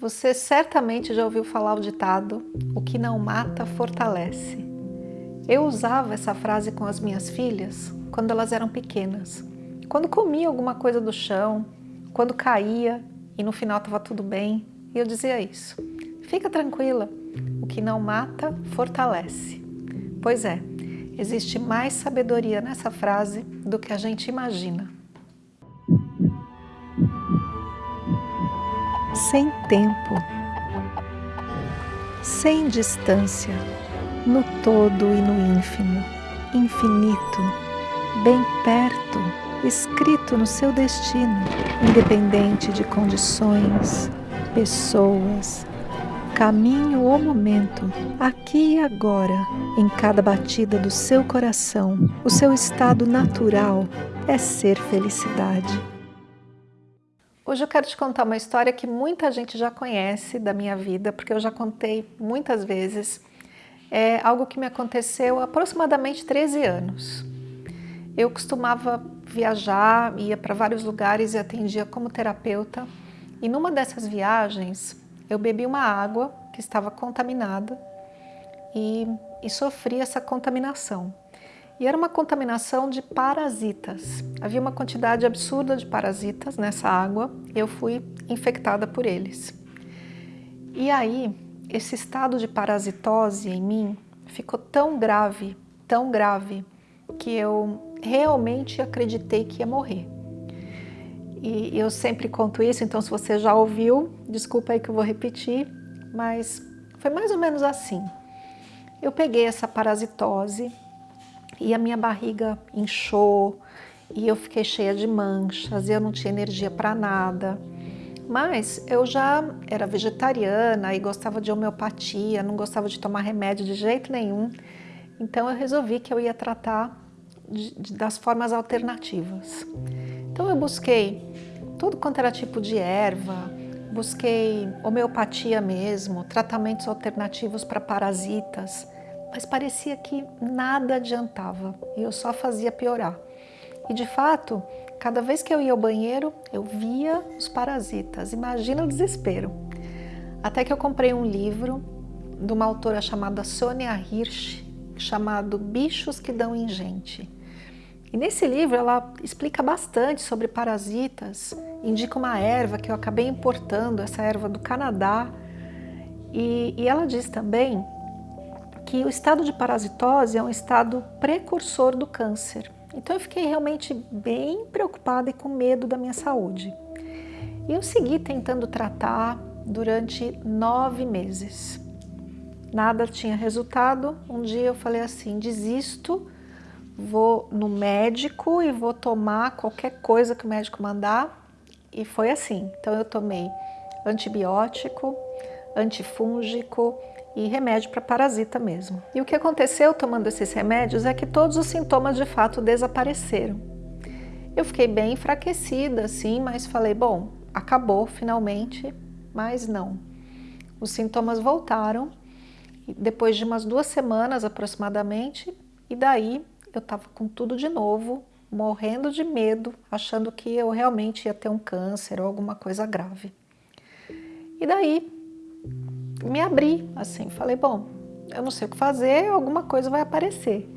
Você certamente já ouviu falar o ditado o que não mata fortalece. Eu usava essa frase com as minhas filhas quando elas eram pequenas. Quando comia alguma coisa do chão, quando caía e no final estava tudo bem, e eu dizia isso. Fica tranquila, o que não mata fortalece. Pois é, existe mais sabedoria nessa frase do que a gente imagina. Sem tempo, sem distância, no todo e no ínfimo, infinito, bem perto, escrito no seu destino, independente de condições, pessoas, caminho ou momento, aqui e agora, em cada batida do seu coração, o seu estado natural é ser felicidade. Hoje eu quero te contar uma história que muita gente já conhece da minha vida, porque eu já contei muitas vezes. É algo que me aconteceu há aproximadamente 13 anos. Eu costumava viajar, ia para vários lugares e atendia como terapeuta. E numa dessas viagens, eu bebi uma água que estava contaminada e, e sofri essa contaminação. E era uma contaminação de parasitas. Havia uma quantidade absurda de parasitas nessa água e eu fui infectada por eles. E aí, esse estado de parasitose em mim ficou tão grave, tão grave, que eu realmente acreditei que ia morrer. E eu sempre conto isso, então se você já ouviu, desculpa aí que eu vou repetir, mas foi mais ou menos assim. Eu peguei essa parasitose, e a minha barriga inchou e eu fiquei cheia de manchas, eu não tinha energia para nada. Mas eu já era vegetariana e gostava de homeopatia, não gostava de tomar remédio de jeito nenhum. Então eu resolvi que eu ia tratar de, de, das formas alternativas. Então eu busquei tudo quanto era tipo de erva, busquei homeopatia mesmo, tratamentos alternativos para parasitas, mas parecia que nada adiantava e eu só fazia piorar. E de fato, cada vez que eu ia ao banheiro, eu via os parasitas. Imagina o desespero. Até que eu comprei um livro de uma autora chamada Sônia Hirsch, chamado Bichos que dão em gente. E nesse livro ela explica bastante sobre parasitas, indica uma erva que eu acabei importando, essa erva do Canadá, e, e ela diz também que o estado de parasitose é um estado precursor do câncer. Então eu fiquei realmente bem preocupada e com medo da minha saúde. E eu segui tentando tratar durante nove meses. Nada tinha resultado. Um dia eu falei assim, desisto, vou no médico e vou tomar qualquer coisa que o médico mandar. E foi assim. Então eu tomei antibiótico, antifúngico, e remédio para parasita mesmo. E o que aconteceu tomando esses remédios é que todos os sintomas de fato desapareceram. Eu fiquei bem enfraquecida assim, mas falei, bom, acabou finalmente, mas não. Os sintomas voltaram depois de umas duas semanas aproximadamente, e daí eu estava com tudo de novo, morrendo de medo, achando que eu realmente ia ter um câncer ou alguma coisa grave. E daí me abri, assim, falei, bom, eu não sei o que fazer, alguma coisa vai aparecer.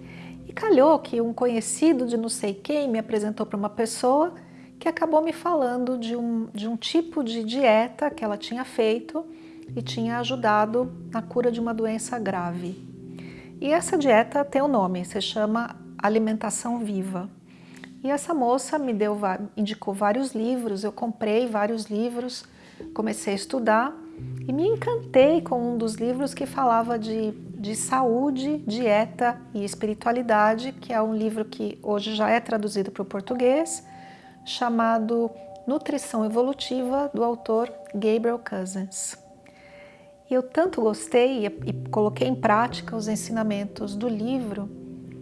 E calhou que um conhecido de não sei quem me apresentou para uma pessoa que acabou me falando de um, de um tipo de dieta que ela tinha feito e tinha ajudado na cura de uma doença grave. E essa dieta tem um nome, se chama alimentação viva. E essa moça me deu, indicou vários livros, eu comprei vários livros, comecei a estudar e me encantei com um dos livros que falava de, de saúde, dieta e espiritualidade, que é um livro que hoje já é traduzido para o português, chamado Nutrição Evolutiva, do autor Gabriel Cousens. E eu tanto gostei e, e coloquei em prática os ensinamentos do livro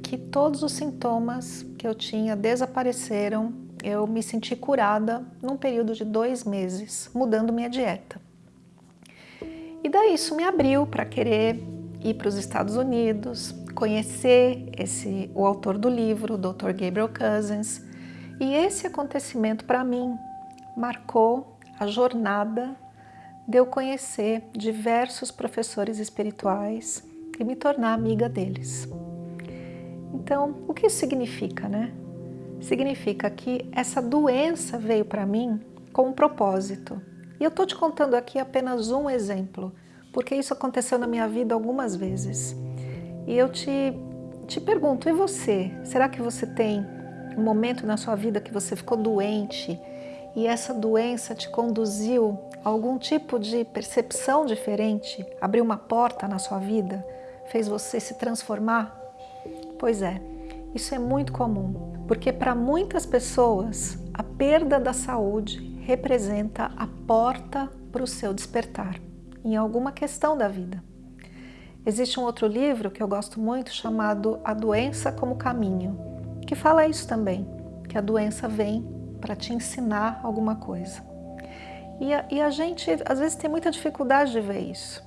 que todos os sintomas que eu tinha desapareceram, eu me senti curada num período de dois meses, mudando minha dieta. E daí isso me abriu para querer ir para os Estados Unidos, conhecer esse, o autor do livro, o Dr. Gabriel Cousens. E esse acontecimento para mim marcou a jornada de eu conhecer diversos professores espirituais e me tornar amiga deles. Então, o que isso significa, né? Significa que essa doença veio para mim com um propósito. E eu estou te contando aqui apenas um exemplo, porque isso aconteceu na minha vida algumas vezes. E eu te, te pergunto, e você? Será que você tem um momento na sua vida que você ficou doente e essa doença te conduziu a algum tipo de percepção diferente, abriu uma porta na sua vida, fez você se transformar? Pois é, isso é muito comum, porque para muitas pessoas a perda da saúde representa a porta para o seu despertar em alguma questão da vida. Existe um outro livro que eu gosto muito chamado A Doença como Caminho, que fala isso também, que a doença vem para te ensinar alguma coisa. E a, e a gente às vezes tem muita dificuldade de ver isso.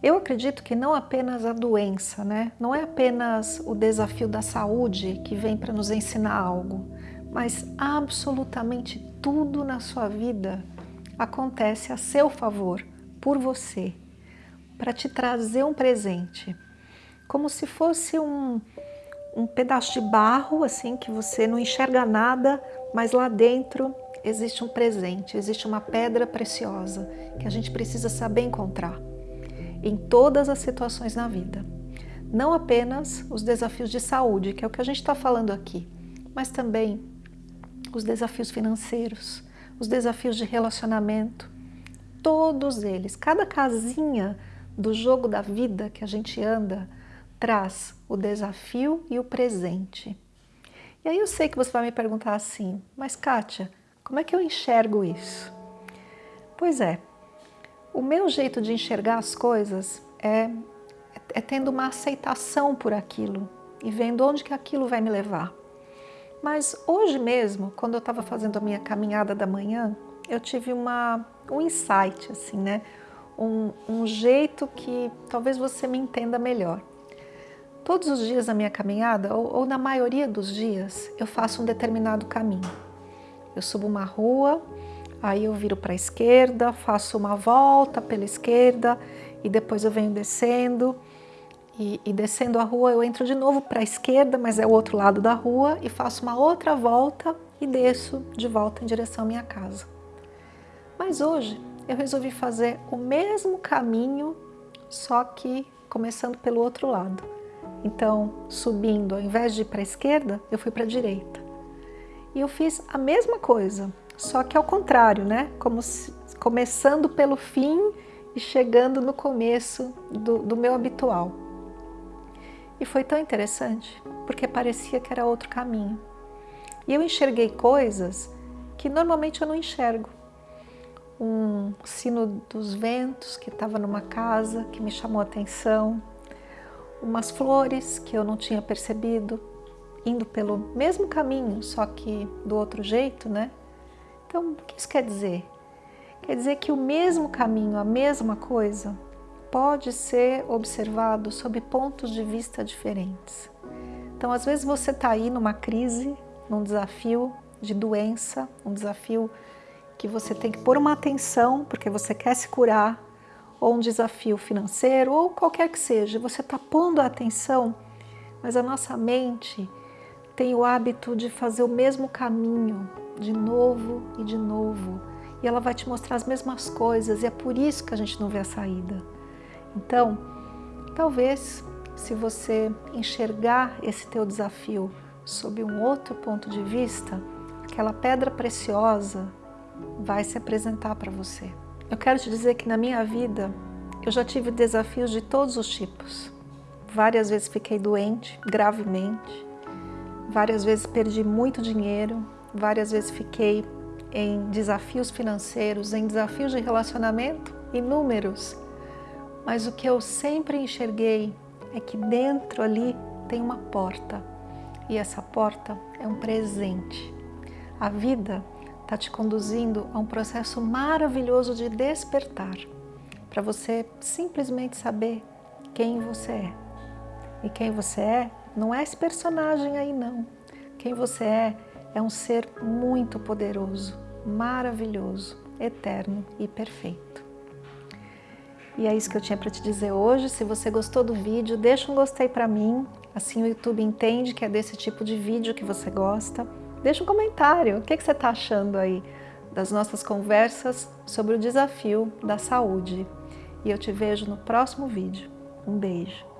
Eu acredito que não apenas a doença, né? não é apenas o desafio da saúde que vem para nos ensinar algo, mas absolutamente tudo na sua vida acontece a seu favor, por você, para te trazer um presente, como se fosse um, um pedaço de barro, assim, que você não enxerga nada, mas lá dentro existe um presente, existe uma pedra preciosa que a gente precisa saber encontrar em todas as situações na vida. Não apenas os desafios de saúde, que é o que a gente está falando aqui, mas também os desafios financeiros, os desafios de relacionamento, todos eles, cada casinha do jogo da vida que a gente anda, traz o desafio e o presente. E aí eu sei que você vai me perguntar assim, mas Kátia, como é que eu enxergo isso? Pois é, o meu jeito de enxergar as coisas é, é tendo uma aceitação por aquilo e vendo onde que aquilo vai me levar. Mas hoje mesmo, quando eu estava fazendo a minha caminhada da manhã, eu tive uma, um insight, assim, né? Um, um jeito que talvez você me entenda melhor. Todos os dias da minha caminhada, ou, ou na maioria dos dias, eu faço um determinado caminho. Eu subo uma rua, aí eu viro para a esquerda, faço uma volta pela esquerda e depois eu venho descendo. E, e descendo a rua eu entro de novo para a esquerda, mas é o outro lado da rua e faço uma outra volta e desço de volta em direção à minha casa. Mas hoje eu resolvi fazer o mesmo caminho, só que começando pelo outro lado. Então, subindo, ao invés de ir para a esquerda, eu fui para a direita. E eu fiz a mesma coisa, só que ao contrário, né? Como se, começando pelo fim e chegando no começo do, do meu habitual. E foi tão interessante, porque parecia que era outro caminho. E eu enxerguei coisas que normalmente eu não enxergo. Um sino dos ventos que estava numa casa, que me chamou a atenção, umas flores que eu não tinha percebido, indo pelo mesmo caminho, só que do outro jeito, né? Então, o que isso quer dizer? Quer dizer que o mesmo caminho, a mesma coisa, pode ser observado sob pontos de vista diferentes. Então, às vezes você está aí numa crise, num desafio de doença, um desafio que você tem que pôr uma atenção porque você quer se curar, ou um desafio financeiro, ou qualquer que seja, você está pondo a atenção, mas a nossa mente tem o hábito de fazer o mesmo caminho, de novo e de novo, e ela vai te mostrar as mesmas coisas, e é por isso que a gente não vê a saída. Então, talvez, se você enxergar esse teu desafio sob um outro ponto de vista, aquela pedra preciosa vai se apresentar para você. Eu quero te dizer que na minha vida eu já tive desafios de todos os tipos. Várias vezes fiquei doente, gravemente. Várias vezes perdi muito dinheiro. Várias vezes fiquei em desafios financeiros, em desafios de relacionamento, inúmeros. Mas o que eu sempre enxerguei é que dentro ali tem uma porta. E essa porta é um presente. A vida está te conduzindo a um processo maravilhoso de despertar, para você simplesmente saber quem você é. E quem você é não é esse personagem aí não. Quem você é é um ser muito poderoso, maravilhoso, eterno e perfeito. E é isso que eu tinha para te dizer hoje. Se você gostou do vídeo, deixa um gostei para mim, assim o YouTube entende que é desse tipo de vídeo que você gosta. Deixa um comentário, o que, que você está achando aí das nossas conversas sobre o desafio da saúde. E eu te vejo no próximo vídeo. Um beijo.